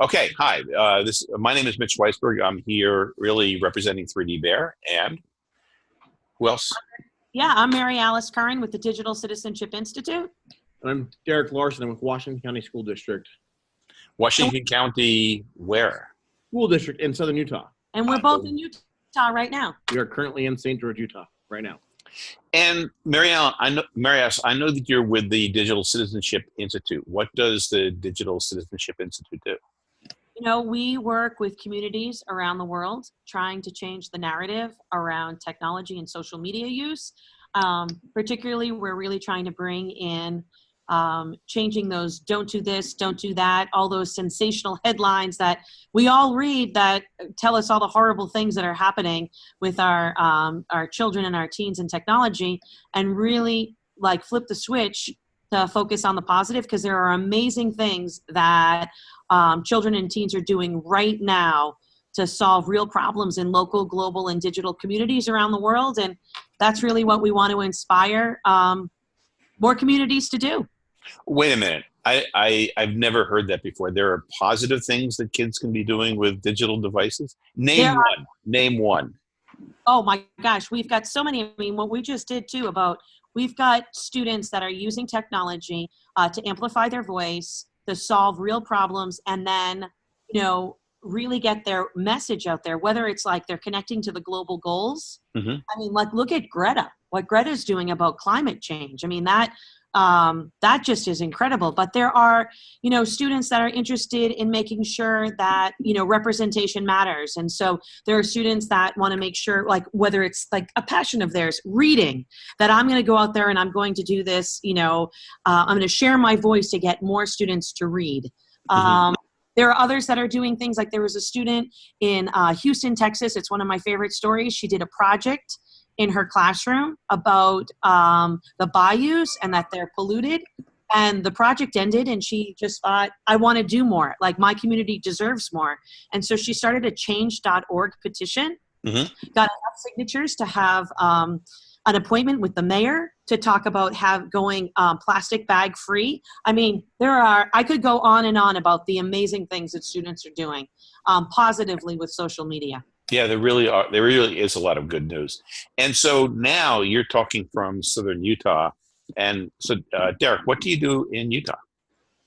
Okay, hi. Uh, this my name is Mitch Weisburgh. I'm here really representing 3D Bear and who else? Yeah, I'm Marialice Curran with the Digital Citizenship Institute. And I'm Derek Larson. I'm with Washington County School District. Washington County, where? School District in Southern Utah. And we're both in Utah right now. We are currently in St. George, Utah, right now. And Mary Ellen, I know, Marialice, I know that you're with the Digital Citizenship Institute. What does the Digital Citizenship Institute do? You know, we work with communities around the world trying to change the narrative around technology and social media use. Um, particularly, we're really trying to bring in um, changing those don't do this, don't do that, all those sensational headlines that we all read that tell us all the horrible things that are happening with our, um, our children and our teens and technology and really like flip the switch to focus on the positive because there are amazing things that um, children and teens are doing right now to solve real problems in local, global, and digital communities around the world. And that's really what we want to inspire um, more communities to do. Wait a minute. I, I, I've never heard that before. There are positive things that kids can be doing with digital devices. Name There are- one. Name one. Oh my gosh, we've got so many. I mean, what we just did too about we've got students that are using technology uh, to amplify their voice, to solve real problems, and then, you know, really get their message out there, whether it's like they're connecting to the global goals. Mhm. I mean, like, look at Greta, what Greta's doing about climate change. I mean, that. Um, that just is incredible. But there are you know students that are interested in making sure that you know representation matters. And so there are students that want to make sure like whether it's like a passion of theirs reading that i'm going to go out there and i'm going to do this you know uh, i'm going to share my voice to get more students to read. Um, there are others that are doing things like there was a student in uh, houston texas. It's one of my favorite stories. She did a project in her classroom about um, the bayous and that they're polluted. And the project ended and she just thought i want to do more. Like my community deserves more. And so she started a change.org petition. Mhm. got enough signatures to have um, an appointment with the mayor to talk about have going um, plastic bag free. I mean there are i could go on and on about the amazing things that students are doing um, positively with social media Yeah, there really are. There really is a lot of good news. And so now you're talking from Southern Utah. And so, uh, Derek, what do you do in Utah?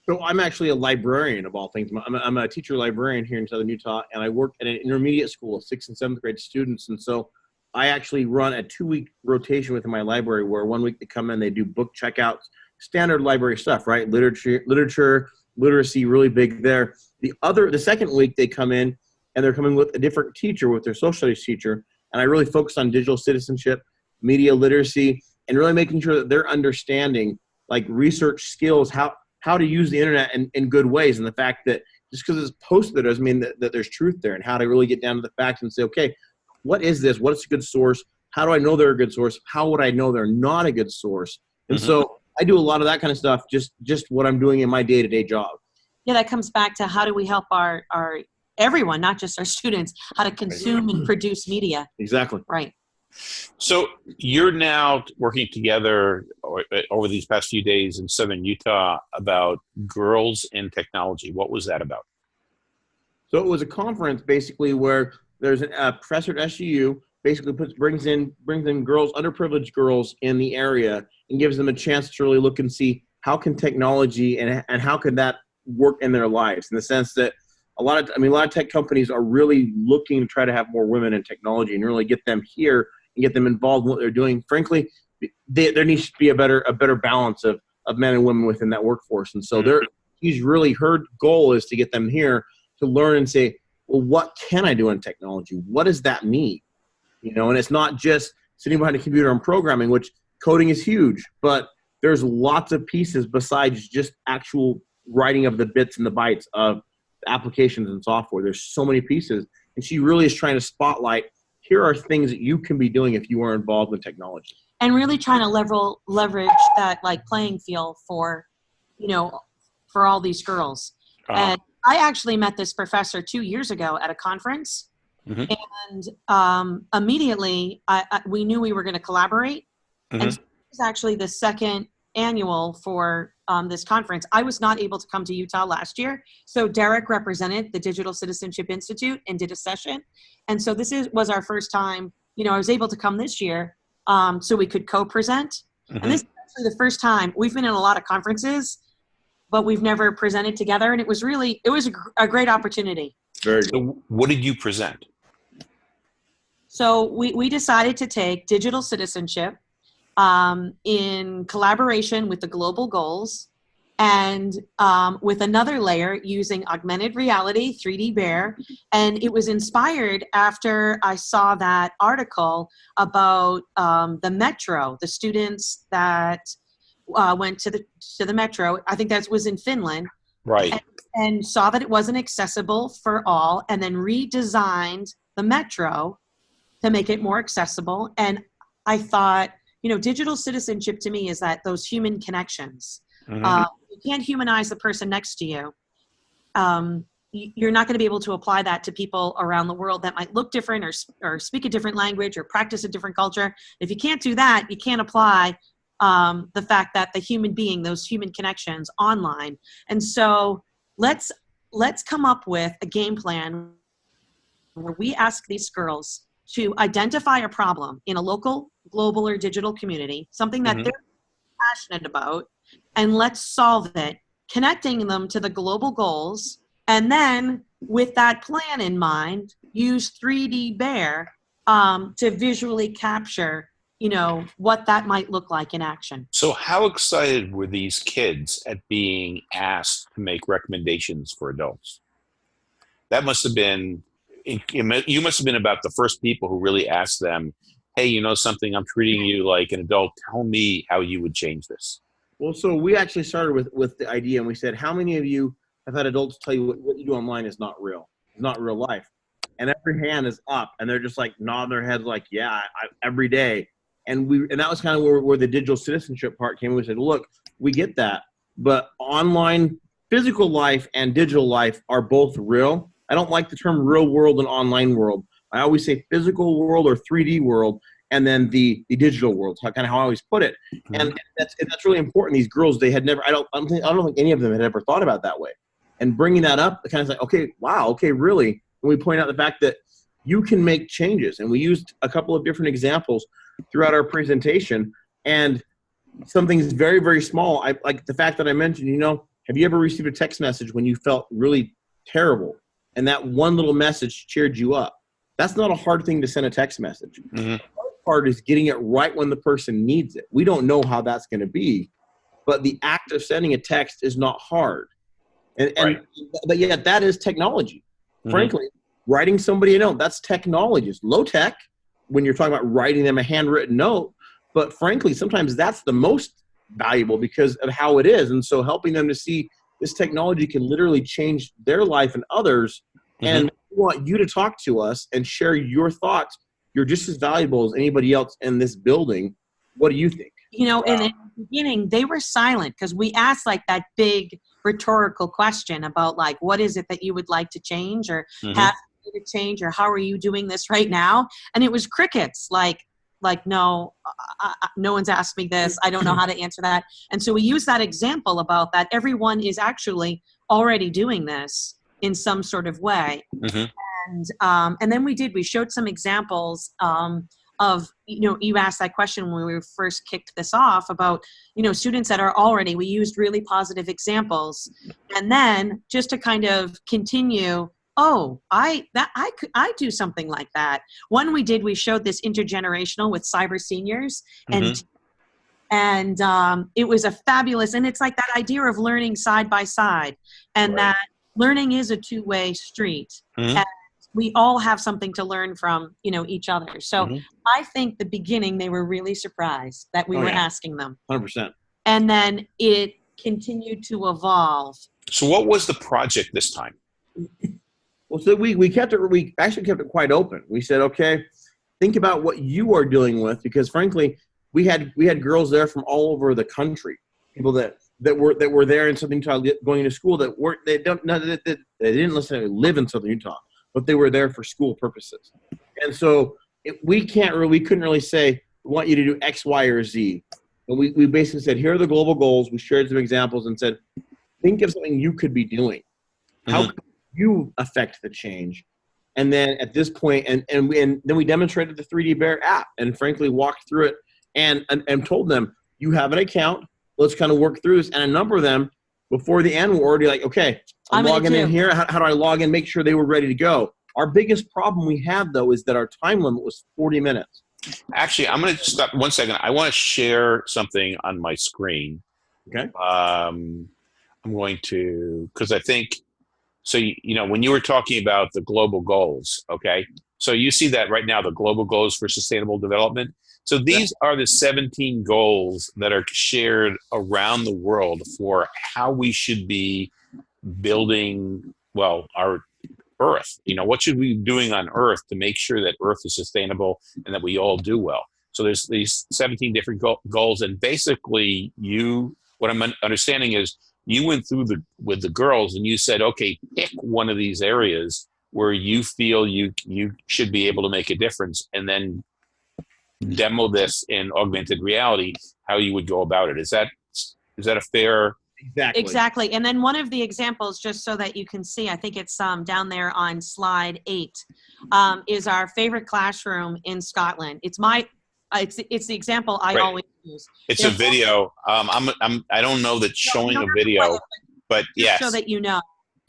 So I'm actually a librarian of all things. I'm a, I'm a teacher librarian here in Southern Utah, and I work at an intermediate school of sixth and seventh grade students. And so I actually run a two-week rotation within my library, where one week they come in, they do book checkouts, standard library stuff, right? Literature, literature, literacy, really big there. The other, the second week they come in, and they're coming with a different teacher, with their social studies teacher, and I really focus on digital citizenship, media literacy, and really making sure that they're understanding like research skills, how how to use the internet in, in good ways, and the fact that just because it's posted there doesn't mean that, that there's truth there, and how to really get down to the facts and say, okay, what is this? What is a good source? How do I know they're a good source? How would I know they're not a good source? And Mhm. so I do a lot of that kind of stuff, just just what I'm doing in my day to day job. yeah that comes back to how do we help our our everyone not just our students how to consume and produce media Exactly. right So you're now working together over these past few days in Southern Utah about girls in technology. What was that about? So it was a conference basically where there's a uh, professor at SUU basically puts brings in brings in girls, underprivileged girls in the area, and gives them a chance to really look and see how can technology and and how can that work in their lives in the sense that a lot of I mean a lot of tech companies are really looking to try to have more women in technology and really get them here and get them involved in what they're doing. Frankly, they, there needs to be a better a better balance of of men and women within that workforce, and so mm-hmm. they're he's really her goal is to get them here to learn and say, well, what can I do in technology? What does that mean? You know, and it's not just sitting behind a computer and programming, which coding is huge, but there's lots of pieces besides just actual writing of the bits and the bytes of applications and software. There's so many pieces, and she really is trying to spotlight. Here are things that you can be doing if you are involved in technology. and really trying to level leverage that like playing field for you know for all these girls Uh, and i actually met this professor two years ago at a conference Mhm. and um, immediately I, I, we knew we were going to collaborate Mhm. and so he was actually the second annual for um, this conference. I was not able to come to Utah last year, so Derek represented the Digital Citizenship Institute and did a session. And so this is was our first time. You know, I was able to come this year, um, so we could co-present. Mhm. And this is actually the first time we've been in a lot of conferences, but we've never presented together. And it was really it was a, gr- a great opportunity. Very good. So what did you present? So we, we decided to take digital citizenship um, in collaboration with the global goals and um, with another layer using augmented reality 3d bear. And it was inspired after i saw that article about um, the metro the students that uh, went to the to the metro. I think that was in finland. Right. and saw that it wasn't accessible for all and then redesigned the metro to make it more accessible. And i thought you know digital citizenship to me is that those human connections Mhm. uh, you can't humanize the person next to you. Um, you're not going to be able to apply that to people around the world that might look different or, or speak a different language or practice a different culture. If you can't do that you can't apply um, the fact that the human being those human connections online. And so let's let's come up with a game plan where we ask these girls to identify a problem in a local global or digital community something that Mhm. they're passionate about and let's solve it connecting them to the global goals and then with that plan in mind use 3d bear um, to visually capture you know what that might look like in action So, how excited were these kids at being asked to make recommendations for adults? That must have been, you must have been about the first people who really asked them, Hey, you know something? I'm treating you like an adult. Tell me how you would change this. Well, so we actually started with with the idea, and we said, how many of you have had adults tell you what, what you do online is not real, it's not real life, and every hand is up, and they're just like nodding their heads, like, yeah, I, every day. And we and that was kind of where, where the digital citizenship part came. We said, look, we get that, but online, physical life and digital life are both real. I don't like the term real world and online world. I always say physical world or 3D world, and then the the digital world. How kind of how I always put it mm-hmm. and that's and that's really important. These girls, they had never. I don't. I don't think. I don't think any of them had ever thought about that way. And bringing that up, kind of like, okay, wow, okay, really. And we point out the fact that you can make changes, and we used a couple of different examples throughout our presentation. And something's very, very small. I like the fact that I mentioned. You know, have you ever received a text message when you felt really terrible, and that one little message cheered you up? That's not a hard thing to send a text message Mhm. The hard part is getting it right when the person needs it. We don't know how that's going to be, but the act of sending a text is not hard. And, and Right. but yet that is technology. Mhm. Frankly, writing somebody a note, that's technology. It's low tech when you're talking about writing them a handwritten note, but frankly, sometimes that's the most valuable because of how it is. And so helping them to see this technology can literally change their life and others. And we want you to talk to us and share your thoughts you're just as valuable as anybody else in this building. What do you think? you know and Wow. in the beginning they were silent because we asked like that big rhetorical question about like what is it that you would like to change or Mhm. have to change or how are you doing this right now and it was crickets like like no I, I, no one's asked me this i don't know how to answer that and so we use that example about that everyone is actually already doing this in some sort of way. Mhm. and um, and then we did we showed some examples um, of you know you asked that question when we first kicked this off about you know students that are already we used really positive examples. And then just to kind of continue oh i that i could i do something like that. One we did we showed this intergenerational with cyber seniors and and um, it was a fabulous and it's like that idea of learning side by side. And Right. that learning is a two-way street Mhm. and we all have something to learn from you know each other so Mhm. i think the beginning they were really surprised that we Oh, were yeah. asking them 100%. and then it continued to evolve So, what was the project this time? Well, so we, we kept it, we actually kept it quite open. We said, okay, think about what you are dealing with because frankly, we had, we had girls there from all over the country, people that, that were, that were there in Southern Utah going to school that weren't, they don't, no, they, they, they didn't necessarily live in Southern Utah, but they were there for school purposes. And so it, we can't really, we couldn't really say, we want you to do X, Y, or Z. And we, we basically said, here are the global goals. We shared some examples and said, think of something you could be doing. How Mhm. could you affect the change? And then at this point, and, and, we, and then we demonstrated the 3D Bear app and frankly walked through it and, and, and told them, you have an account. Let's kind of work through this. And a number of them before the end were already like, okay, I'm, I'm logging in too. here. How, how do I log in? Make sure they were ready to go. Our biggest problem we had though is that our time limit was 40 minutes. Actually, I'm going to stop one second. I want to share something on my screen. Okay. Um, I'm going to because I think so. You, you know, when you were talking about the global goals, okay. So you see that right now, the global goals for sustainable development. So these are the 17 goals that are shared around the world for how we should be building, well, our Earth. You know, what should we be doing on Earth to make sure that Earth is sustainable and that we all do well? So there's these 17 different go- goals, and basically, you what I'm understanding is you went through the with the girls and you said, okay, pick one of these areas where you feel you you should be able to make a difference, and then demo this in augmented reality. How you would go about it? Is that is that a fair? Exactly. Exactly. And then one of the examples, just so that you can see, I think it's um, down there on slide eight, um, is our favorite classroom in Scotland. It's my, uh, it's it's the example I Right. always use. It's a video. Um, I'm I'm I don't know that showing No, a no, video, no, but just yes. so that you know.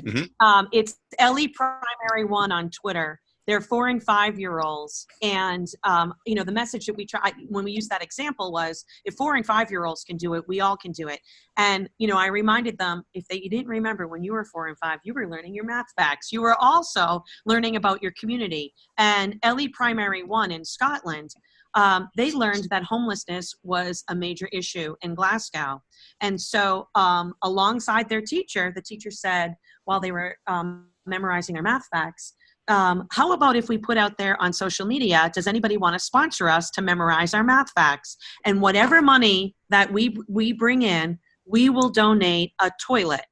Mhm. Um, it's Ellie Primary One on Twitter. They're four and five year olds, and um, you know the message that we try when we use that example was if four and five year olds can do it, we all can do it. And you know I reminded them if they you didn't remember when you were four and five, you were learning your math facts. You were also learning about your community. And Ellie Primary One in Scotland, um, they learned that homelessness was a major issue in Glasgow. And so, um, alongside their teacher, the teacher said, while they were um, memorizing their math facts, um, how about if we put out there on social media, does anybody want to sponsor us to memorize our math facts? And whatever money that we, we bring in, we will donate a toilet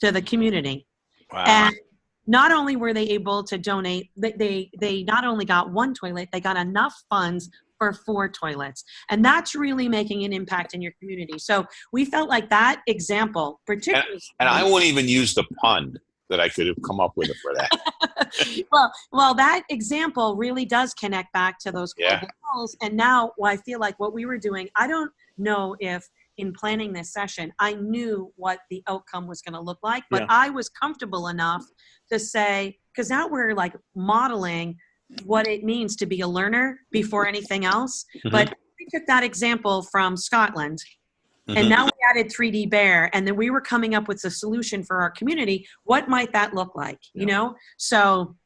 to the community. wow. And not only were they able to donate, they, they, they not only got one toilet, they got enough funds for four toilets. And that's really making an impact in your community. So we felt like that example, particularly. and I won't even use the pun that I could have come up with it for that. well, well, that example really does connect back to those Yeah. goals. And now, well, I feel like what we were doing, I don't know if in planning this session, I knew what the outcome was going to look like, but Yeah. I was comfortable enough to say, because now we're like modeling what it means to be a learner before anything else. Mhm. But we took that example from Scotland and now we added 3D Bear, and then we were coming up with a solution for our community. What might that look like? You know, so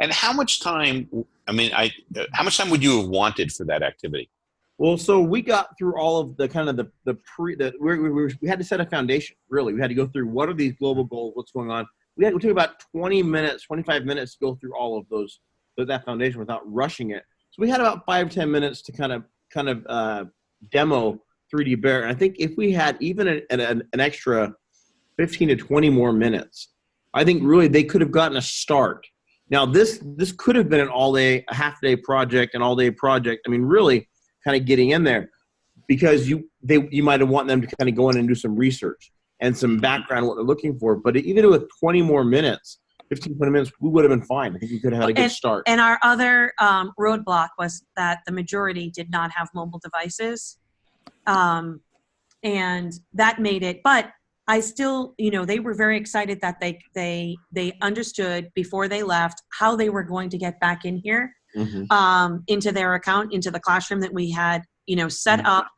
And how much time? I mean, I how much time would you have wanted for that activity? Well, so we got through all of the kind of the the pre the we we, we, we had to set a foundation. Really, we had to go through what are these global goals, what's going on. We had we took about twenty minutes, twenty five minutes to go through all of those that foundation without rushing it. So we had about five ten minutes to kind of kind of uh, demo 3D Bear. And I think if we had even an, an, an extra fifteen to twenty more minutes, I think really they could have gotten a start. Now this this could have been an all day, a half day project, an all day project. I mean, really kind of getting in there because you they you might have want them to kind of go in and do some research and some background what they're looking for. But even with 20 more minutes, 15, 20 minutes, we would have been fine. I think we could have had a good start. and our other um, roadblock was that the majority did not have mobile devices, um, and that made it. But I still, you know, they were very excited that they they they understood before they left how they were going to get back in here. Mhm. um, into their account, into the classroom that we had, you know, set Mhm. up.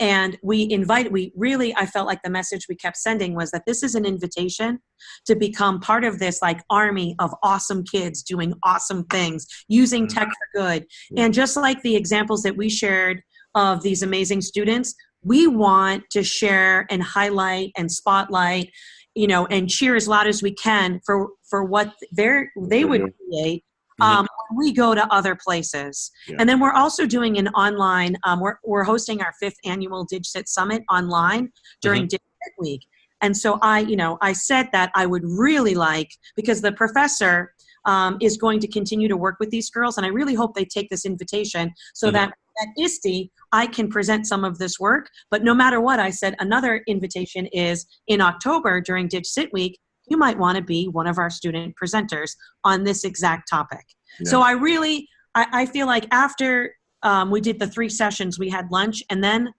And we invited, we really, I felt like the message we kept sending was that this is an invitation to become part of this like army of awesome kids doing awesome things, using Mhm. tech for good. And just like the examples that we shared of these amazing students, we want to share and highlight and spotlight, you know, and cheer as loud as we can for for what they're they would create um, we go to other places. Yeah. And then we're also doing an online, um, we're, we're hosting our fifth annual DigCit Summit online during DigCit Week. And so I, you know, I said that I would really like, because the professor um, is going to continue to work with these girls, and I really hope they take this invitation so Mhm. that at ISTE, I can present some of this work. But no matter what, I said another invitation is in October during DigCit Week, you might want to be one of our student presenters on this exact topic. So I really, I, I feel like after um, we did the three sessions, we had lunch, and then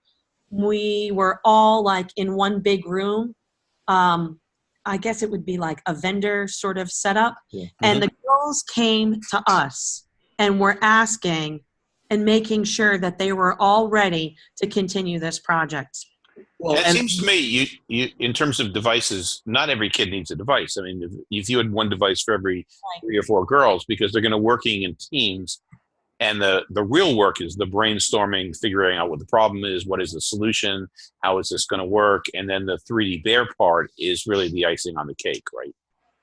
we were all like in one big room. Um, I guess it would be like a vendor sort of setup. Yeah. And the girls came to us and were asking and making sure that they were all ready to continue this project. Well, it seems to me, you, you, in terms of devices, not every kid needs a device. I mean, if, if you had one device for every Right. three or four girls, because they're going to working in teams, and the the real work is the brainstorming, figuring out what the problem is, what is the solution, how is this going to work, and then the 3D bear part is really the icing on the cake, right?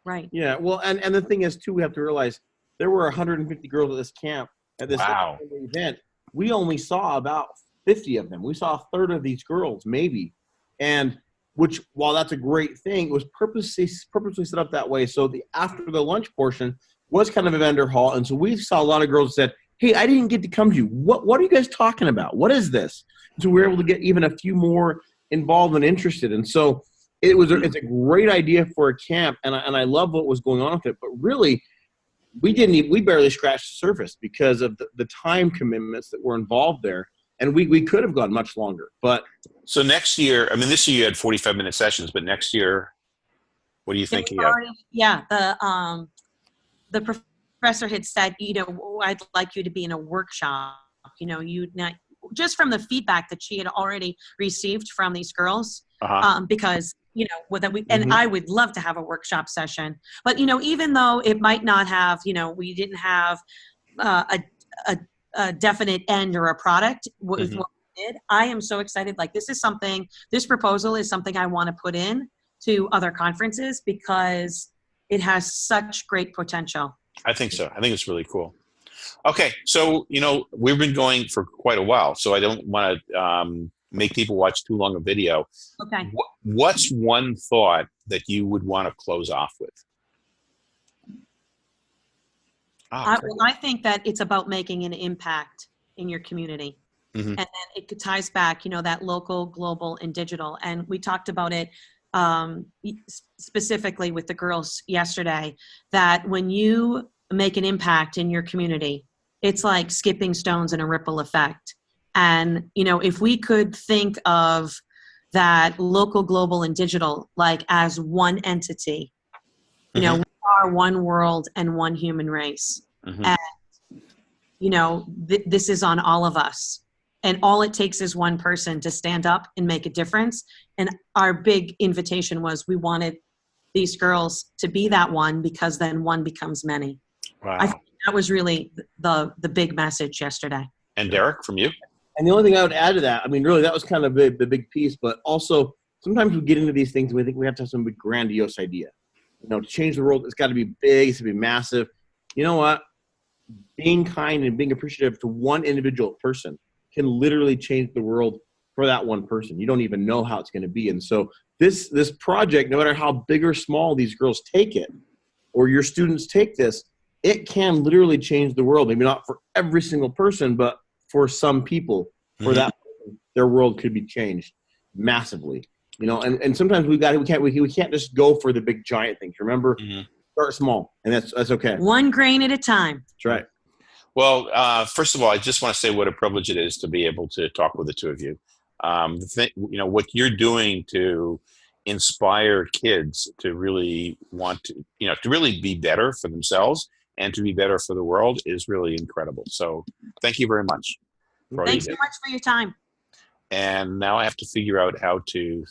Right. Yeah, well, and, and the thing is, too, we have to realize there were 150 girls at this camp at this Wow. event. We only saw about 50 of them. We saw a third of these girls, maybe, and which, while that's a great thing, it was purposely purposely set up that way. So the after the lunch portion was kind of a vendor hall, and so we saw a lot of girls that said, "Hey, I didn't get to come to you. What What are you guys talking about? What is this?" So we were able to get even a few more involved and interested, and so it was a, it's a great idea for a camp and I, and I love what was going on with it but really we didn't even, we barely scratched the surface because of the, the time commitments that were involved there and we, we could have gone much longer but So next year, I mean, this year you had 45 minute sessions, but next year, what do you It think? was you have? already- Yeah, the, um, the professor had said, you know, "Oh, I'd like you to be in a workshop, you know, you, not, just from the feedback that she had already received from these girls, Uh-huh. um, because you know that we and Mhm. I would love to have a workshop session. But you know, even though it might not have, you know, we didn't have uh, a, a a definite end or a product with Mhm. what we did, I am so excited. Like this is something. This proposal is something I want to put in to other conferences because it has such great potential. I think so. I think it's really cool. Okay, so you know we've been going for quite a while, so I don't want to um, make people watch too long a video. Okay. What, what's one thought that you would want to close off with? Ah, I, well, I think that it's about making an impact in your community. Mhm. And then it ties back, you know, that local, global, and digital. And we talked about it um, specifically with the girls yesterday that when you make an impact in your community, it's like skipping stones in a ripple effect. And, you know, if we could think of that local, global, and digital like as one entity, you know, we are one world and one human race Mhm. you know, th- this is on all of us. And all it takes is one person to stand up and make a difference. And our big invitation was we wanted these girls to be that one because then one becomes many. Wow. I think that was really the the big message yesterday. and Derek, from you? And the only thing i would add to that i mean really that was kind of the, the big piece but also sometimes we get into these things and we think we have to have some big grandiose idea. You know to change the world it's got to be big it's got to be massive. You know what? Being kind and being appreciative to one individual person can literally change the world for that one person. You don't even know how it's going to be. And so this this project no matter how big or small these girls take it or your students take this it can literally change the world. Maybe not for every single person but for some people for Mhm. that their world could be changed massively you know and, and sometimes we got we can't we, we can't just go for the big giant things remember Mhm. start small and that's that's okay One grain at a time. that's right Well, uh, first of all, I just want to say what a privilege it is to be able to talk with the two of you. Um, the thing, you know, what you're doing to inspire kids to really want to, you know, to really be better for themselves and to be better for the world is really incredible. So, thank you very much. Thanks so much for your time. And now I have to figure out how to